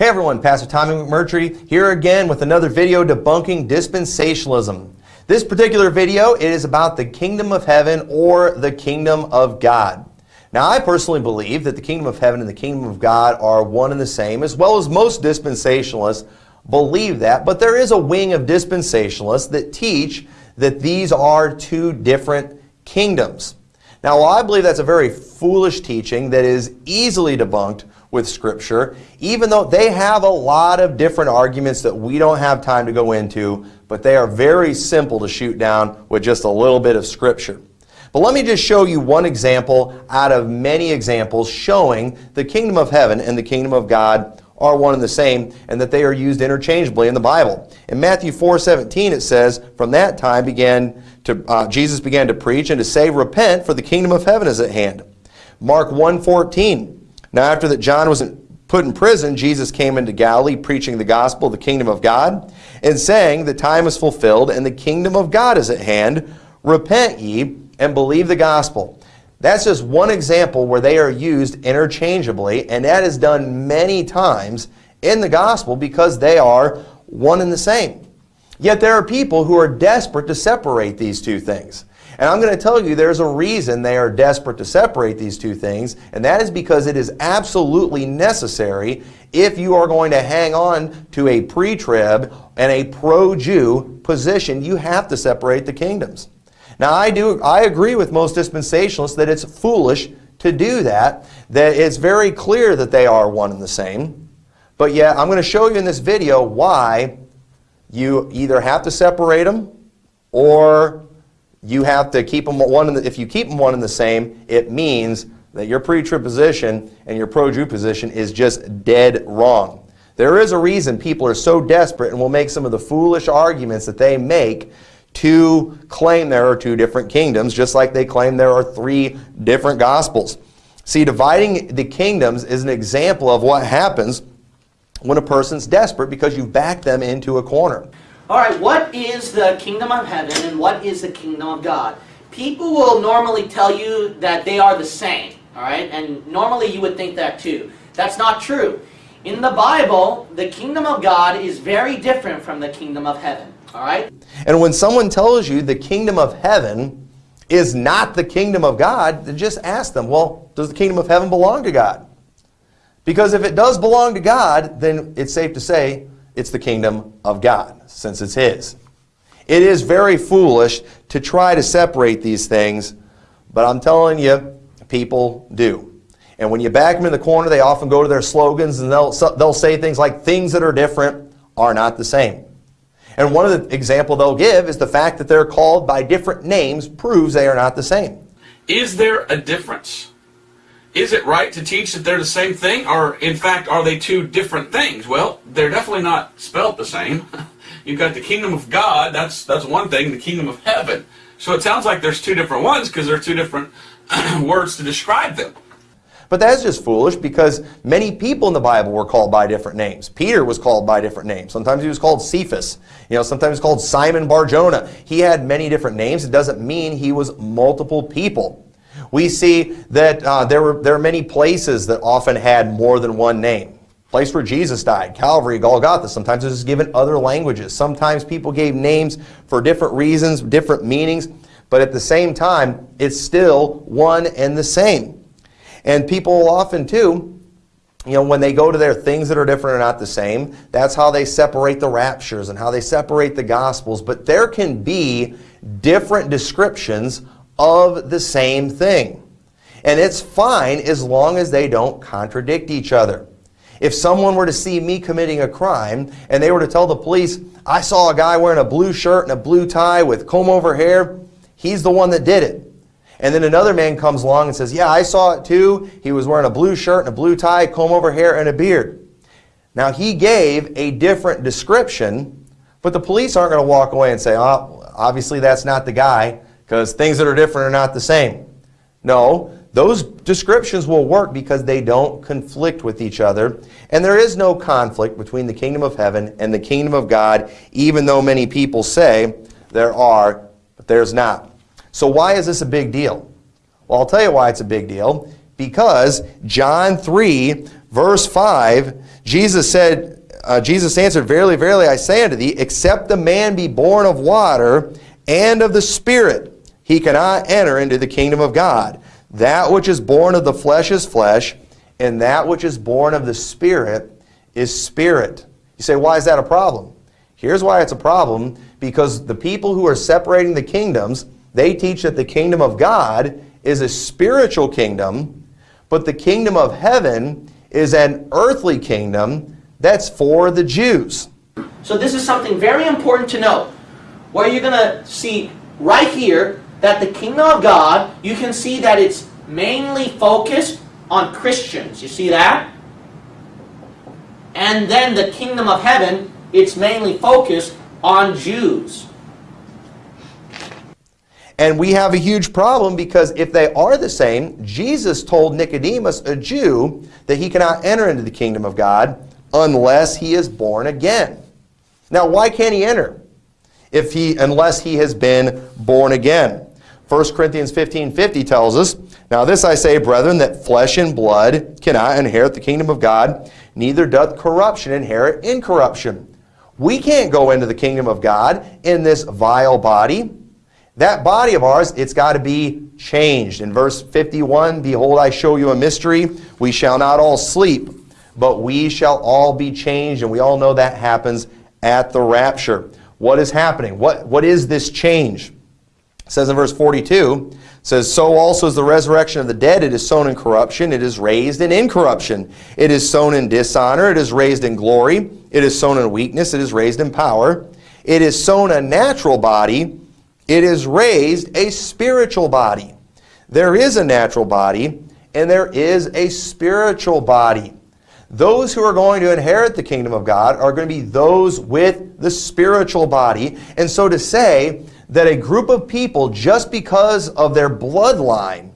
Hey everyone, Pastor Tommy McMurtry here again with another video debunking dispensationalism. This particular video it is about the kingdom of heaven or the kingdom of God. Now I personally believe that the kingdom of heaven and the kingdom of God are one and the same as well as most dispensationalists believe that, but there is a wing of dispensationalists that teach that these are two different kingdoms. Now, while I believe that's a very foolish teaching that is easily debunked with Scripture, even though they have a lot of different arguments that we don't have time to go into, but they are very simple to shoot down with just a little bit of Scripture. But let me just show you one example out of many examples showing the kingdom of heaven and the kingdom of God are one and the same and that they are used interchangeably in the Bible. In Matthew 4:17 it says, "From that time began to uh, Jesus began to preach and to say, repent for the kingdom of heaven is at hand." Mark 1:14. Now after that John was put in prison, Jesus came into Galilee preaching the gospel of the kingdom of God and saying, "The time is fulfilled and the kingdom of God is at hand. Repent ye and believe the gospel." That's just one example where they are used interchangeably, and that is done many times in the gospel because they are one and the same. Yet there are people who are desperate to separate these two things. And I'm going to tell you there's a reason they are desperate to separate these two things, and that is because it is absolutely necessary if you are going to hang on to a pre-trib and a pro-Jew position, you have to separate the kingdoms. Now, I, do, I agree with most dispensationalists that it's foolish to do that, that it's very clear that they are one and the same. But yet, I'm going to show you in this video why you either have to separate them or you have to keep them one the, if you keep them one and the same, it means that your pre-trib position and your pro-Jew position is just dead wrong. There is a reason people are so desperate and will make some of the foolish arguments that they make to claim there are two different kingdoms, just like they claim there are three different gospels. See, dividing the kingdoms is an example of what happens when a person's desperate because you back them into a corner. All right, what is the kingdom of heaven and what is the kingdom of God? People will normally tell you that they are the same, all right? And normally you would think that too. That's not true. In the Bible, the kingdom of God is very different from the kingdom of heaven. All right? And when someone tells you the kingdom of heaven is not the kingdom of God, just ask them, well, does the kingdom of heaven belong to God? Because if it does belong to God, then it's safe to say it's the kingdom of God, since it's His. It is very foolish to try to separate these things, but I'm telling you, people do. And when you back them in the corner, they often go to their slogans and they'll, they'll say things like, things that are different are not the same. And one of the example they'll give is the fact that they're called by different names proves they are not the same. Is there a difference? Is it right to teach that they're the same thing, or in fact, are they two different things? Well, they're definitely not spelled the same. You've got the kingdom of God, that's, that's one thing, the kingdom of heaven. So it sounds like there's two different ones because there are two different words to describe them. But that's just foolish because many people in the Bible were called by different names. Peter was called by different names. Sometimes he was called Cephas. You know, sometimes called Simon Barjona. He had many different names. It doesn't mean he was multiple people. We see that uh, there, were, there are many places that often had more than one name. Place where Jesus died, Calvary, Golgotha. Sometimes it was given other languages. Sometimes people gave names for different reasons, different meanings. But at the same time, it's still one and the same. And people often too, you know, when they go to their things that are different are not the same, that's how they separate the raptures and how they separate the gospels. But there can be different descriptions of the same thing. And it's fine as long as they don't contradict each other. If someone were to see me committing a crime and they were to tell the police, I saw a guy wearing a blue shirt and a blue tie with comb over hair, he's the one that did it. And then another man comes along and says, yeah, I saw it too. He was wearing a blue shirt and a blue tie, comb over hair, and a beard. Now, he gave a different description, but the police aren't going to walk away and say, oh, obviously that's not the guy, because things that are different are not the same. No, those descriptions will work because they don't conflict with each other. And there is no conflict between the kingdom of heaven and the kingdom of God, even though many people say there are, but there's not. So why is this a big deal? Well, I'll tell you why it's a big deal. Because John 3, verse 5 Jesus said, uh, Jesus answered, Verily, verily, I say unto thee, except the man be born of water and of the Spirit, he cannot enter into the kingdom of God. That which is born of the flesh is flesh, and that which is born of the Spirit is spirit. You say, why is that a problem? Here's why it's a problem because the people who are separating the kingdoms, they teach that the kingdom of God is a spiritual kingdom, but the kingdom of heaven is an earthly kingdom that's for the Jews. So this is something very important to know. Where you're going to see right here that the kingdom of God, you can see that it's mainly focused on Christians. You see that? And then the kingdom of heaven, it's mainly focused on Jews. And we have a huge problem because if they are the same, Jesus told Nicodemus, a Jew, that he cannot enter into the kingdom of God unless he is born again. Now, why can't he enter? If he, unless he has been born again. 1 Corinthians 15, 50 tells us, Now this I say, brethren, that flesh and blood cannot inherit the kingdom of God, neither doth corruption inherit incorruption. We can't go into the kingdom of God in this vile body. That body of ours, it's got to be changed. In verse 51, Behold, I show you a mystery. We shall not all sleep, but we shall all be changed. And we all know that happens at the rapture. What is happening? What, what is this change? It says in verse 42, says, So also is the resurrection of the dead. It is sown in corruption. It is raised in incorruption. It is sown in dishonor. It is raised in glory. It is sown in weakness. It is raised in power. It is sown a natural body. It is raised a spiritual body. There is a natural body, and there is a spiritual body. Those who are going to inherit the kingdom of God are going to be those with the spiritual body. And so to say that a group of people, just because of their bloodline,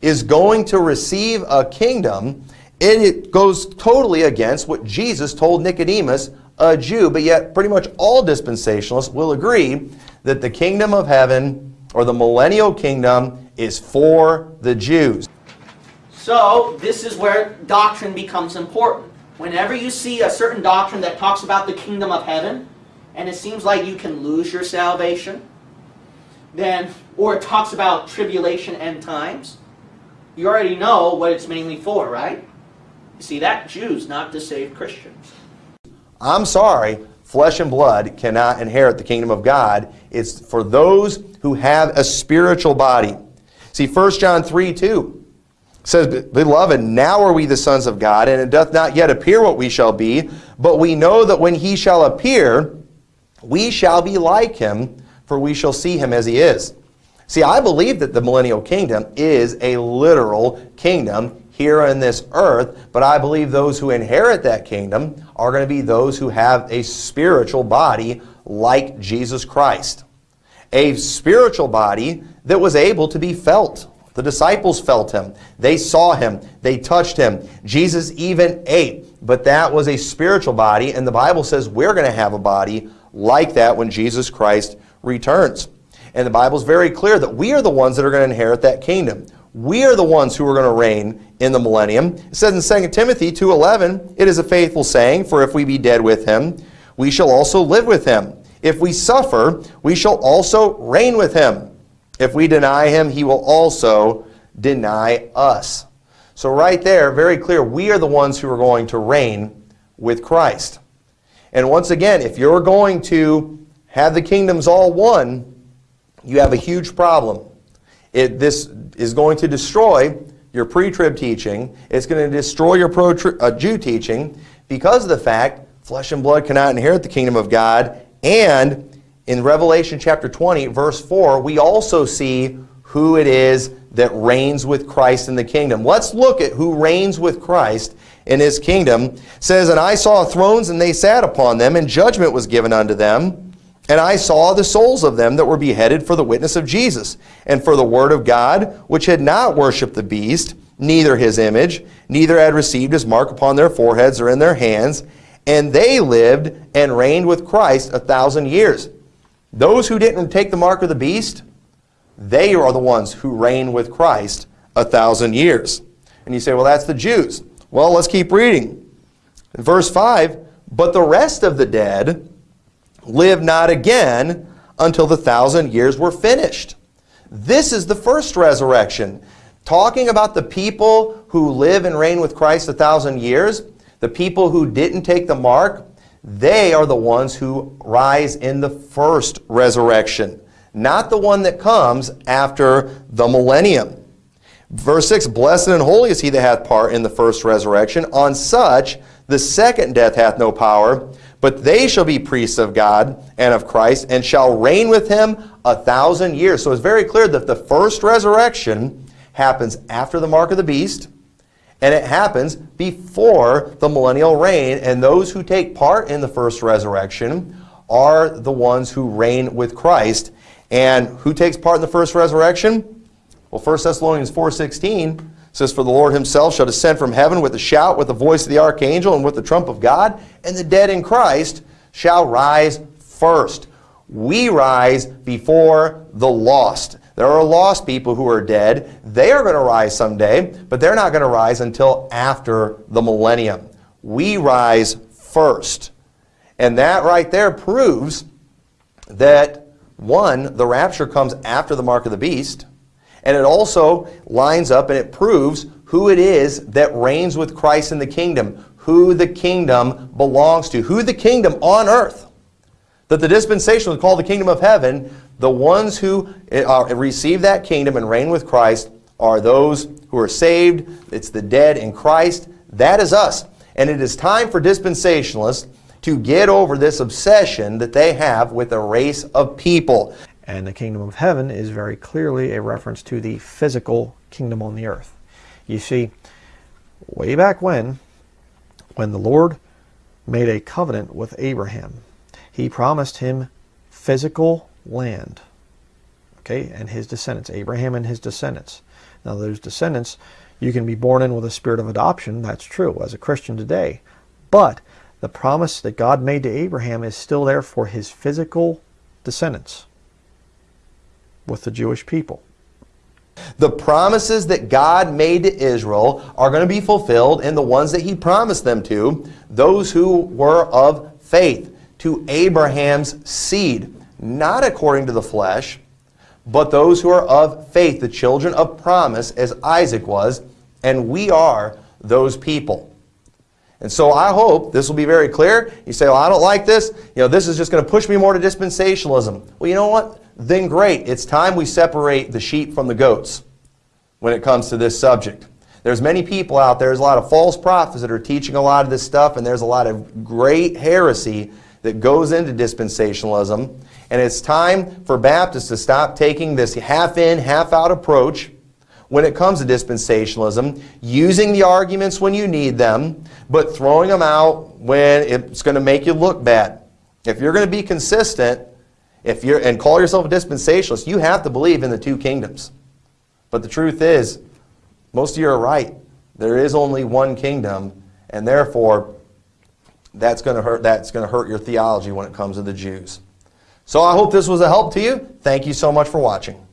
is going to receive a kingdom, it goes totally against what Jesus told Nicodemus, a Jew. But yet, pretty much all dispensationalists will agree that the kingdom of heaven, or the millennial kingdom, is for the Jews. So, this is where doctrine becomes important. Whenever you see a certain doctrine that talks about the kingdom of heaven, and it seems like you can lose your salvation, then, or it talks about tribulation end times, you already know what it's mainly for, right? You see that? Jews, not to save Christians. I'm sorry, flesh and blood cannot inherit the kingdom of God. It's for those who have a spiritual body. See, 1 John 3 2 says, Beloved, now are we the sons of God, and it doth not yet appear what we shall be, but we know that when he shall appear, we shall be like him, for we shall see him as he is. See, I believe that the millennial kingdom is a literal kingdom here on this earth, but I believe those who inherit that kingdom are going to be those who have a spiritual body like Jesus Christ. A spiritual body that was able to be felt. The disciples felt him. They saw him. They touched him. Jesus even ate. But that was a spiritual body, and the Bible says we're going to have a body like that when Jesus Christ returns. And the Bible is very clear that we are the ones that are going to inherit that kingdom. We are the ones who are going to reign in the millennium. It says in 2 Timothy 2.11, It is a faithful saying, for if we be dead with him, we shall also live with him. If we suffer, we shall also reign with him. If we deny him, he will also deny us. So right there, very clear, we are the ones who are going to reign with Christ. And once again, if you're going to have the kingdoms all one, you have a huge problem. It, this is going to destroy your pre-trib teaching. It's going to destroy your pro-Jew uh, teaching because of the fact flesh and blood cannot inherit the kingdom of God. And in Revelation chapter 20, verse 4, we also see who it is that reigns with Christ in the kingdom. Let's look at who reigns with Christ in his kingdom. It says, And I saw thrones, and they sat upon them, and judgment was given unto them. And I saw the souls of them that were beheaded for the witness of Jesus, and for the word of God, which had not worshipped the beast, neither his image, neither had received his mark upon their foreheads or in their hands. And they lived and reigned with Christ a thousand years. Those who didn't take the mark of the beast, they are the ones who reign with Christ a thousand years. And you say, well, that's the Jews. Well, let's keep reading. Verse 5 But the rest of the dead live not again until the thousand years were finished. This is the first resurrection. Talking about the people who live and reign with Christ a thousand years, the people who didn't take the mark, they are the ones who rise in the first resurrection, not the one that comes after the millennium. Verse 6 Blessed and holy is he that hath part in the first resurrection. On such the second death hath no power, but they shall be priests of God and of Christ, and shall reign with him a thousand years. So it's very clear that the first resurrection happens after the mark of the beast, and it happens before the millennial reign. And those who take part in the first resurrection are the ones who reign with Christ. And who takes part in the first resurrection? Well, 1 Thessalonians 4.16 says, For the Lord himself shall descend from heaven with a shout, with the voice of the archangel, and with the trump of God, and the dead in Christ shall rise first. We rise before the lost. There are lost people who are dead. They are going to rise someday, but they're not going to rise until after the millennium. We rise first. And that right there proves that, one, the rapture comes after the mark of the beast. And it also lines up and it proves who it is that reigns with Christ in the kingdom, who the kingdom belongs to, who the kingdom on earth. That the dispensation is called the kingdom of heaven, the ones who uh, receive that kingdom and reign with Christ are those who are saved. It's the dead in Christ. That is us. And it is time for dispensationalists to get over this obsession that they have with a race of people. And the kingdom of heaven is very clearly a reference to the physical kingdom on the earth. You see, way back when, when the Lord made a covenant with Abraham, he promised him physical land. Okay, and his descendants, Abraham and his descendants. Now, those descendants, you can be born in with a spirit of adoption. That's true as a Christian today. But the promise that God made to Abraham is still there for his physical descendants with the Jewish people. The promises that God made to Israel are going to be fulfilled in the ones that he promised them to, those who were of faith, to Abraham's seed, not according to the flesh, but those who are of faith, the children of promise, as Isaac was, and we are those people. And so I hope this will be very clear. You say, well, I don't like this. You know, this is just going to push me more to dispensationalism. Well, you know what? then great. It's time we separate the sheep from the goats when it comes to this subject. There's many people out there, there's a lot of false prophets that are teaching a lot of this stuff, and there's a lot of great heresy that goes into dispensationalism. And it's time for Baptists to stop taking this half in, half out approach when it comes to dispensationalism, using the arguments when you need them, but throwing them out when it's going to make you look bad. If you're going to be consistent, if you're and call yourself a dispensationalist, you have to believe in the two kingdoms. But the truth is, most of you are right. There is only one kingdom, and therefore that's going to hurt that's going to hurt your theology when it comes to the Jews. So I hope this was a help to you. Thank you so much for watching.